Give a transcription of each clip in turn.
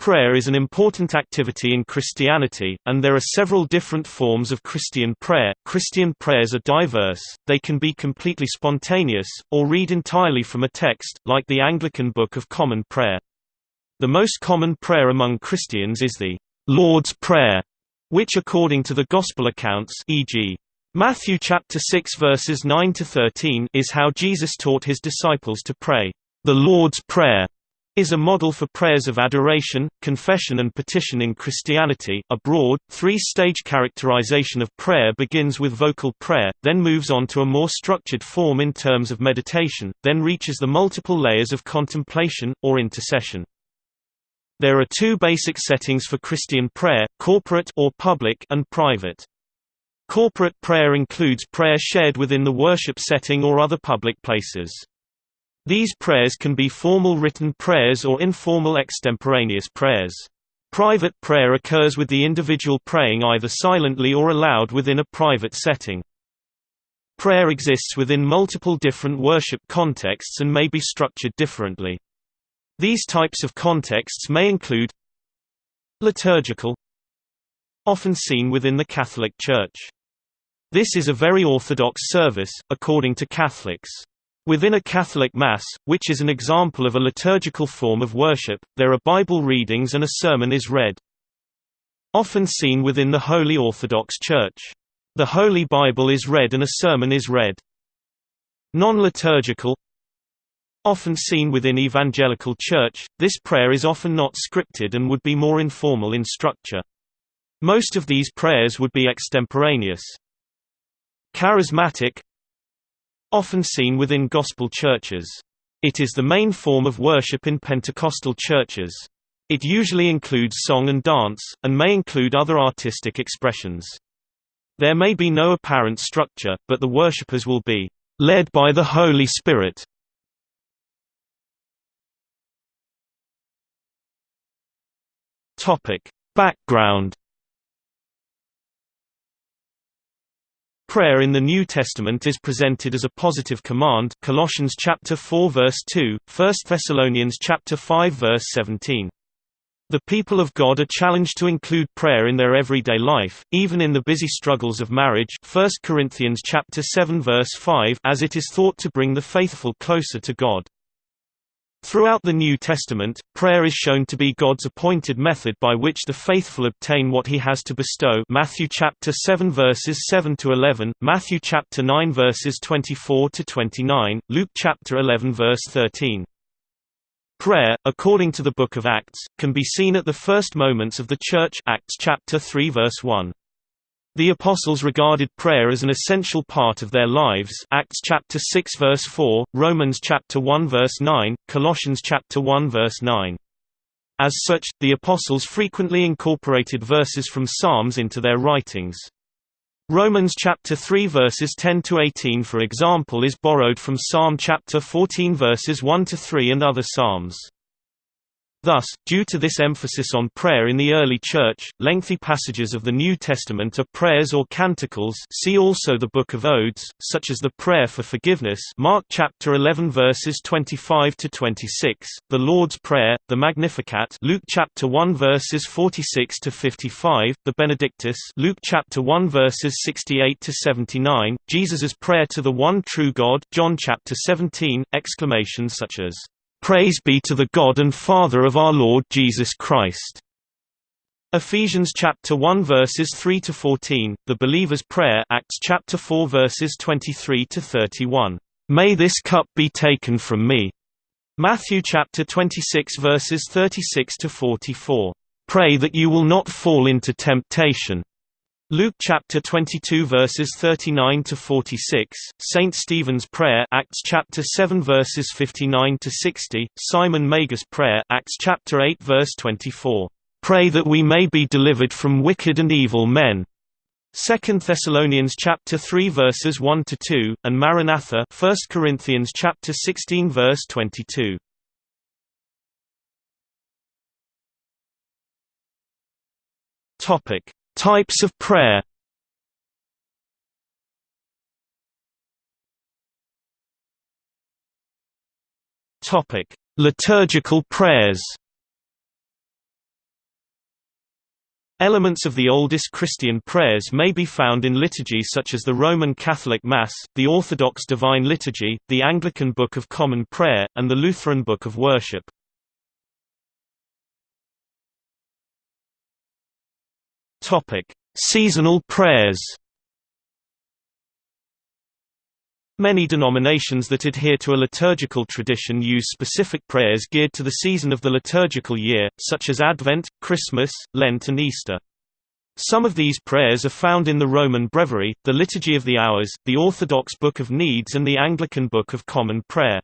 Prayer is an important activity in Christianity, and there are several different forms of Christian prayer. Christian prayers are diverse, they can be completely spontaneous, or read entirely from a text, like the Anglican Book of Common Prayer. The most common prayer among Christians is the Lord's Prayer, which according to the Gospel accounts e.g. Matthew chapter 6 verses 9 to 13 is how Jesus taught his disciples to pray. The Lord's Prayer is a model for prayers of adoration, confession and petition in Christianity. A broad, three-stage characterization of prayer begins with vocal prayer, then moves on to a more structured form in terms of meditation, then reaches the multiple layers of contemplation, or intercession. There are two basic settings for Christian prayer, corporate or public and private. Corporate prayer includes prayer shared within the worship setting or other public places. These prayers can be formal written prayers or informal extemporaneous prayers. Private prayer occurs with the individual praying either silently or aloud within a private setting. Prayer exists within multiple different worship contexts and may be structured differently. These types of contexts may include liturgical often seen within the Catholic Church. This is a very orthodox service, according to Catholics. Within a Catholic Mass, which is an example of a liturgical form of worship, there are Bible readings and a sermon is read. Often seen within the Holy Orthodox Church. The Holy Bible is read and a sermon is read. Non-liturgical Often seen within evangelical church, this prayer is often not scripted and would be more informal in structure. Most of these prayers would be extemporaneous. Charismatic Often seen within gospel churches. It is the main form of worship in Pentecostal churches. It usually includes song and dance, and may include other artistic expressions. There may be no apparent structure, but the worshippers will be led by the Holy Spirit. Topic: Background Prayer in the New Testament is presented as a positive command Colossians chapter 4 verse 2, 1 Thessalonians chapter 5 verse 17. The people of God are challenged to include prayer in their everyday life, even in the busy struggles of marriage 1 Corinthians chapter 7 verse 5 as it is thought to bring the faithful closer to God. Throughout the New Testament, prayer is shown to be God's appointed method by which the faithful obtain what he has to bestow Matthew chapter 7 verses 7 to 11, Matthew chapter 9 verses 24 to 29, Luke chapter 11 verse 13. Prayer, according to the book of Acts, can be seen at the first moments of the church Acts chapter 3 verse 1. The apostles regarded prayer as an essential part of their lives Acts chapter 6 verse 4, Romans chapter 1 verse 9, Colossians chapter 1 verse 9. As such, the apostles frequently incorporated verses from Psalms into their writings. Romans chapter 3 verses 10 to 18 for example is borrowed from Psalm chapter 14 verses 1 to 3 and other psalms. Thus, due to this emphasis on prayer in the early Church, lengthy passages of the New Testament are prayers or canticles see also the Book of Odes, such as the Prayer for Forgiveness Mark chapter 11 verses 25 to 26, the Lord's Prayer, the Magnificat Luke chapter 1 verses 46 to 55, the Benedictus Luke chapter 1 verses 68 to 79, Jesus's prayer to the one true God John chapter 17, exclamations such as Praise be to the God and Father of our Lord Jesus Christ. Ephesians chapter 1 verses 3 to 14, the believer's prayer Acts chapter 4 verses 23 to 31. May this cup be taken from me. Matthew chapter 26 verses 36 to 44. Pray that you will not fall into temptation. Luke chapter 22 verses 39 to 46, Saint Stephen's prayer Acts chapter 7 verses 59 to 60, Simon Magus prayer Acts chapter 8 verse 24. Pray that we may be delivered from wicked and evil men. 2 Thessalonians chapter 3 verses 1 to 2 and Maranatha 1 Corinthians chapter 16 verse 22. Topic Types of prayer Topic: Liturgical prayers. Elements of the oldest Christian prayers may be found in liturgy such as the Roman Catholic Mass, the Orthodox Divine Liturgy, the Anglican Book of Common Prayer, and the Lutheran Book of Worship. Seasonal prayers Many denominations that adhere to a liturgical tradition use specific prayers geared to the season of the liturgical year, such as Advent, Christmas, Lent and Easter. Some of these prayers are found in the Roman Breviary, the Liturgy of the Hours, the Orthodox Book of Needs and the Anglican Book of Common Prayer.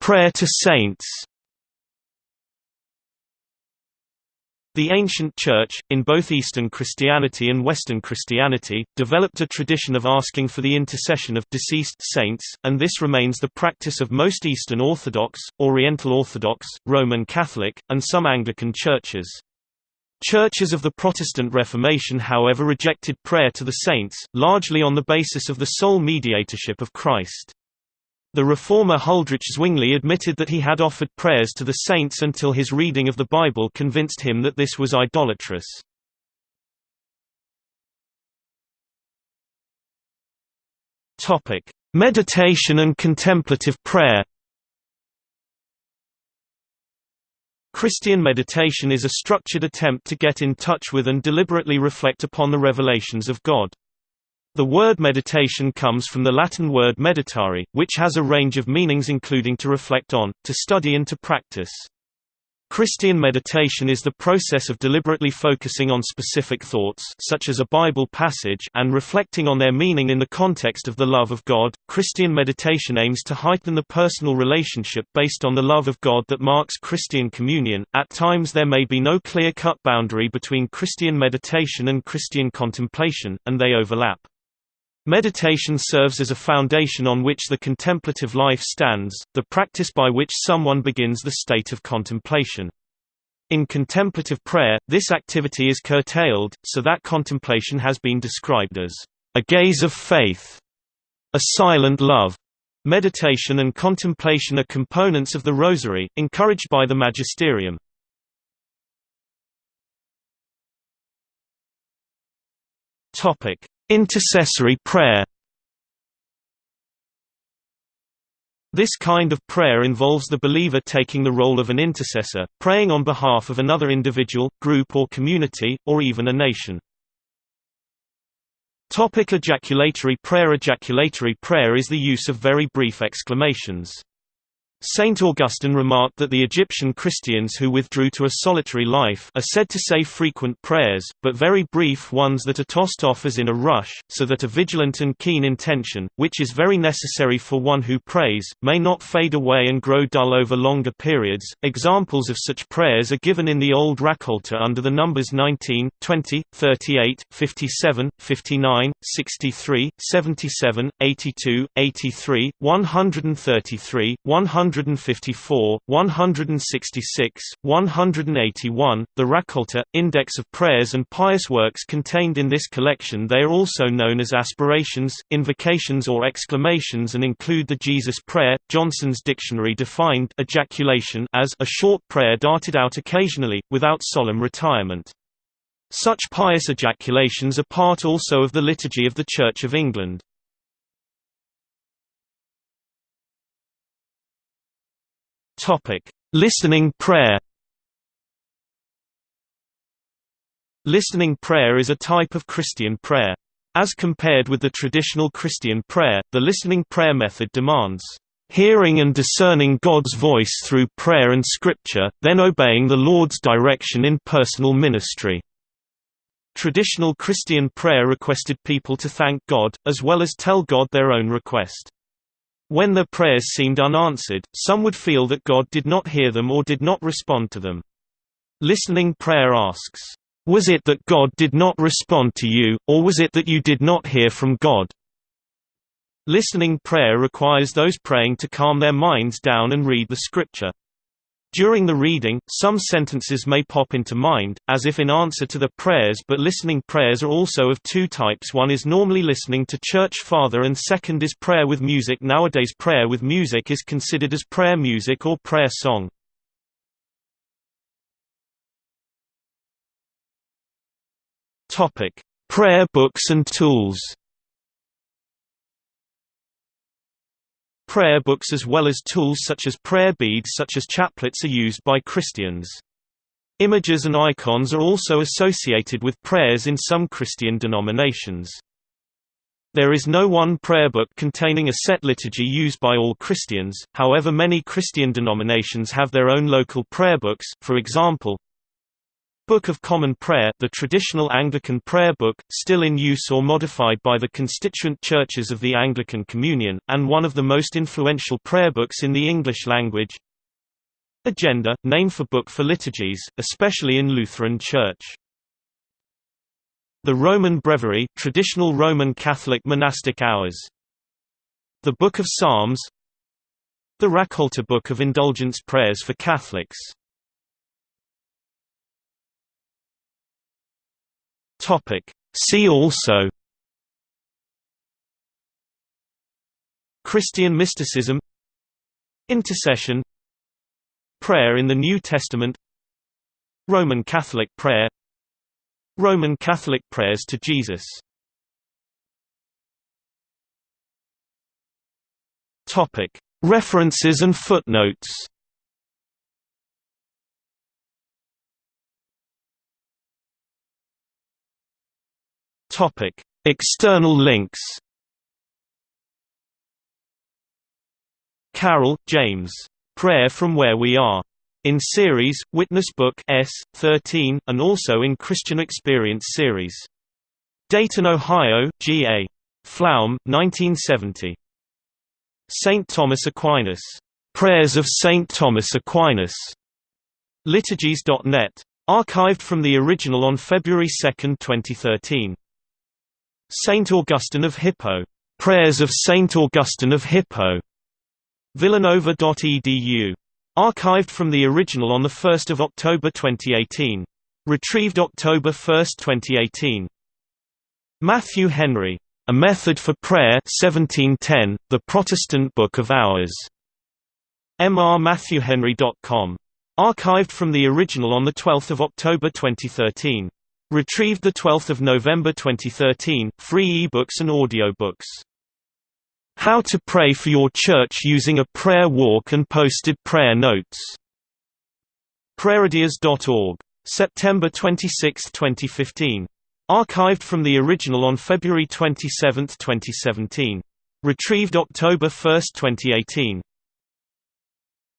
Prayer to saints The ancient Church, in both Eastern Christianity and Western Christianity, developed a tradition of asking for the intercession of deceased saints, and this remains the practice of most Eastern Orthodox, Oriental Orthodox, Roman Catholic, and some Anglican churches. Churches of the Protestant Reformation however rejected prayer to the saints, largely on the basis of the sole mediatorship of Christ. The reformer Huldrych Zwingli admitted that he had offered prayers to the saints until his reading of the Bible convinced him that this was idolatrous. Meditation and contemplative prayer Christian meditation is a structured attempt to get in touch with and deliberately reflect upon the revelations of God. The word meditation comes from the Latin word meditare, which has a range of meanings including to reflect on, to study and to practice. Christian meditation is the process of deliberately focusing on specific thoughts such as a Bible passage and reflecting on their meaning in the context of the love of God. Christian meditation aims to heighten the personal relationship based on the love of God that marks Christian communion. At times there may be no clear-cut boundary between Christian meditation and Christian contemplation, and they overlap. Meditation serves as a foundation on which the contemplative life stands, the practice by which someone begins the state of contemplation. In contemplative prayer, this activity is curtailed, so that contemplation has been described as a gaze of faith, a silent love. Meditation and contemplation are components of the Rosary, encouraged by the Magisterium. Topic: Intercessory prayer This kind of prayer involves the believer taking the role of an intercessor, praying on behalf of another individual, group or community, or even a nation. Topic ejaculatory prayer Ejaculatory prayer is the use of very brief exclamations. Saint Augustine remarked that the Egyptian Christians who withdrew to a solitary life are said to say frequent prayers, but very brief ones that are tossed off as in a rush, so that a vigilant and keen intention, which is very necessary for one who prays, may not fade away and grow dull over longer periods. Examples of such prayers are given in the Old Raccolta under the numbers 19, 20, 38, 57, 59, 63, 77, 82, 83, 133, 100 154, 166, 181, the Raccolta, index of prayers and pious works contained in this collection they are also known as aspirations, invocations or exclamations and include the Jesus Prayer. Johnson's dictionary defined ejaculation as a short prayer darted out occasionally, without solemn retirement. Such pious ejaculations are part also of the liturgy of the Church of England. Topic: Listening prayer. Listening prayer is a type of Christian prayer. As compared with the traditional Christian prayer, the listening prayer method demands hearing and discerning God's voice through prayer and scripture, then obeying the Lord's direction in personal ministry. Traditional Christian prayer requested people to thank God, as well as tell God their own request. When their prayers seemed unanswered, some would feel that God did not hear them or did not respond to them. Listening prayer asks, "Was it that God did not respond to you, or was it that you did not hear from God?" Listening prayer requires those praying to calm their minds down and read the scripture. During the reading, some sentences may pop into mind, as if in answer to the prayers but listening prayers are also of two types. One is normally listening to church father and second is prayer with music. Nowadays prayer with music is considered as prayer music or prayer song. Prayer books and tools Prayer books as well as tools such as prayer beads such as chaplets are used by Christians. Images and icons are also associated with prayers in some Christian denominations. There is no one prayer book containing a set liturgy used by all Christians, however many Christian denominations have their own local prayer books, for example, Book of Common Prayer the traditional Anglican prayer book, still in use or modified by the constituent churches of the Anglican Communion, and one of the most influential prayer books in the English language. Agenda, name for book for liturgies, especially in Lutheran Church. The Roman Breviary traditional Roman Catholic monastic hours. The Book of Psalms The Raccolta Book of Indulgence Prayers for Catholics Topic. See also Christian mysticism Intercession Prayer in the New Testament Roman Catholic prayer Roman Catholic prayers to Jesus. References and footnotes Topic: External links. Carroll, James. Prayer from Where We Are. In series, Witness Book S. 13, and also in Christian Experience series. Dayton, Ohio, G.A. Pflaum, 1970. St. Thomas Aquinas. Prayers of St. Thomas Aquinas. Liturgies.net. Archived from the original on February 2, 2013. Saint Augustine of Hippo. Prayers of Saint Augustine of Hippo. Villanova.edu. Archived from the original on 1 October 2018. Retrieved October 1, 2018. Matthew Henry. A Method for Prayer 1710, The Protestant Book of Hours. mrmatthewhenry.com. Archived from the original on 12 October 2013. Retrieved 12 November 2013, free e-books and audiobooks. How to pray for your church using a prayer walk and posted prayer notes. Prayerideas.org. September 26, 2015. Archived from the original on February 27, 2017. Retrieved October 1, 2018.